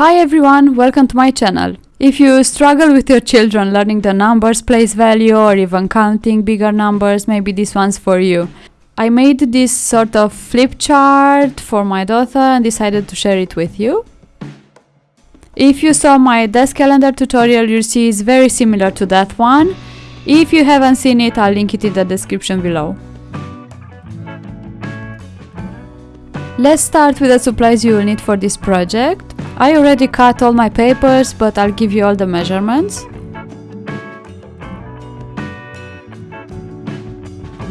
Hi everyone, welcome to my channel. If you struggle with your children learning the numbers, place value or even counting bigger numbers, maybe this one's for you. I made this sort of flip chart for my daughter and decided to share it with you. If you saw my desk calendar tutorial, you'll see it's very similar to that one. If you haven't seen it, I'll link it in the description below. Let's start with the supplies you will need for this project. I already cut all my papers, but I'll give you all the measurements.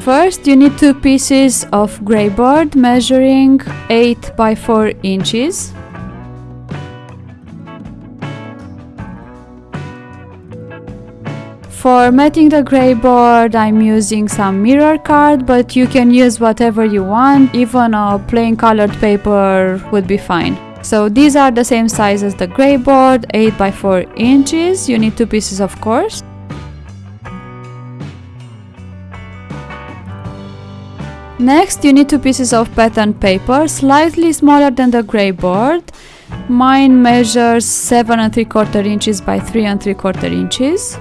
First, you need two pieces of grey board measuring 8 by 4 inches. For matting the grey board I'm using some mirror card but you can use whatever you want, even a plain colored paper would be fine. So these are the same size as the grey board, 8 by 4 inches, you need two pieces of course. Next you need two pieces of pattern paper, slightly smaller than the grey board. Mine measures 7 and 3 quarter inches by 3 and 3 quarter inches.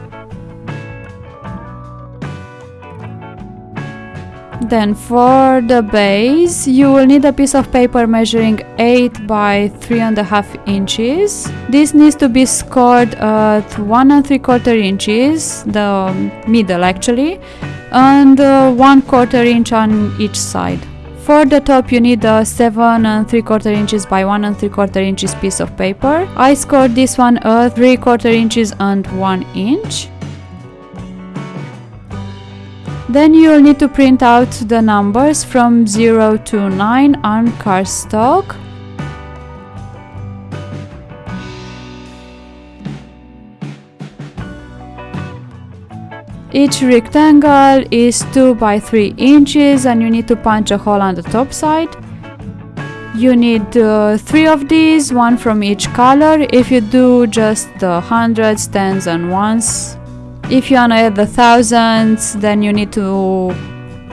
Then for the base, you will need a piece of paper measuring 8 by 3.5 inches. This needs to be scored at 1 and 3 quarter inches, the middle actually, and uh, 1 quarter inch on each side. For the top you need a 7 and 3 quarter inches by 1 and 3 quarter inches piece of paper. I scored this one at 3 quarter inches and 1 inch. Then you'll need to print out the numbers from 0 to 9 on cardstock. Each rectangle is 2 by 3 inches and you need to punch a hole on the top side. You need uh, 3 of these, one from each color. If you do just the hundreds, tens and ones, if you wanna add the thousands, then you need to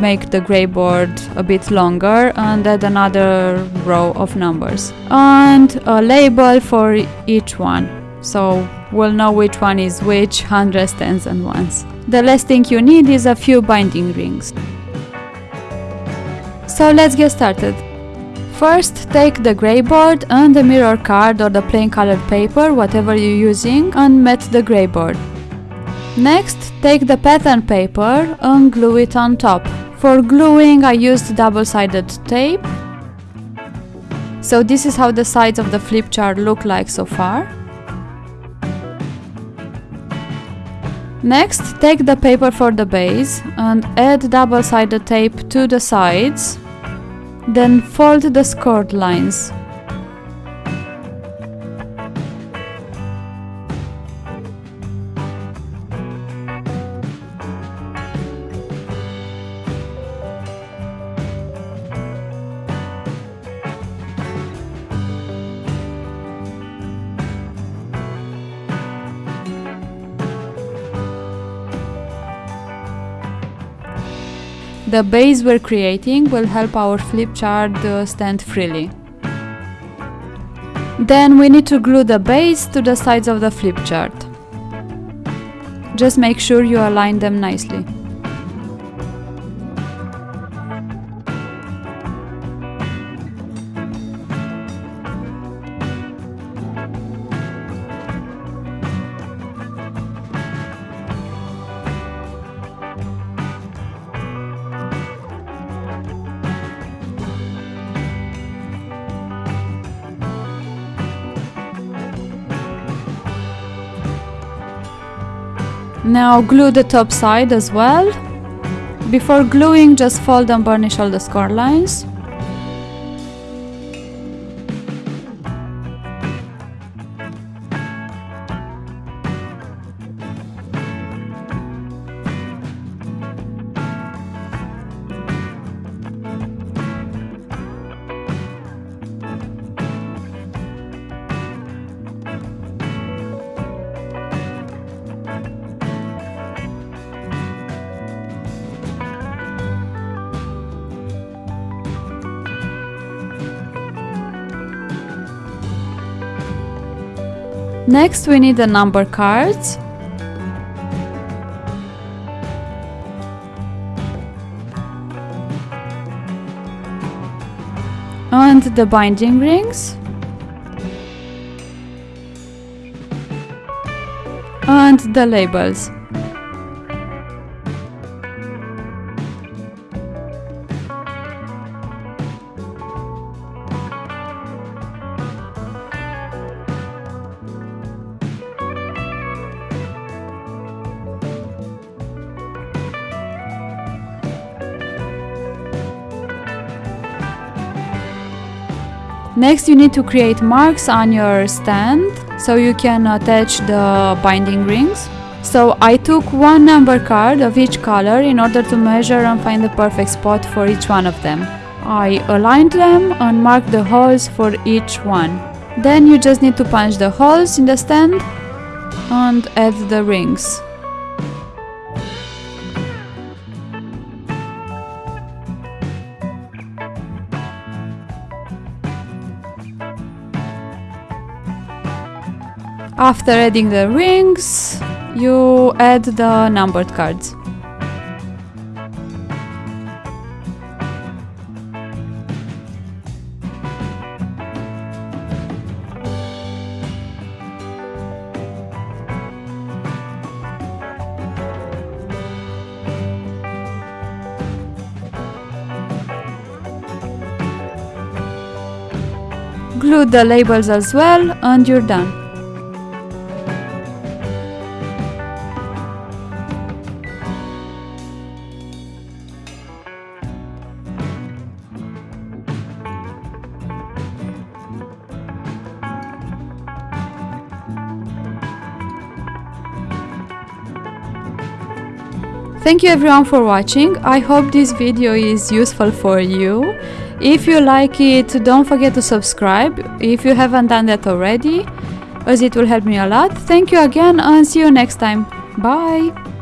make the grey board a bit longer and add another row of numbers. And a label for each one. So we'll know which one is which, hundreds, tens and ones. The last thing you need is a few binding rings. So let's get started. First, take the grey board and the mirror card or the plain colored paper, whatever you're using, and mat the grey board. Next, take the pattern paper and glue it on top. For gluing I used double-sided tape. So this is how the sides of the flip chart look like so far. Next, take the paper for the base and add double-sided tape to the sides. Then fold the scored lines. The base we're creating will help our flip chart uh, stand freely. Then we need to glue the base to the sides of the flip chart. Just make sure you align them nicely. Now glue the top side as well. Before gluing, just fold and burnish all the score lines. Next we need the number cards. And the binding rings. And the labels. Next you need to create marks on your stand so you can attach the binding rings. So I took one number card of each color in order to measure and find the perfect spot for each one of them. I aligned them and marked the holes for each one. Then you just need to punch the holes in the stand and add the rings. After adding the rings, you add the numbered cards. Glue the labels as well and you're done. Thank you everyone for watching. I hope this video is useful for you. If you like it, don't forget to subscribe if you haven't done that already, as it will help me a lot. Thank you again and see you next time. Bye!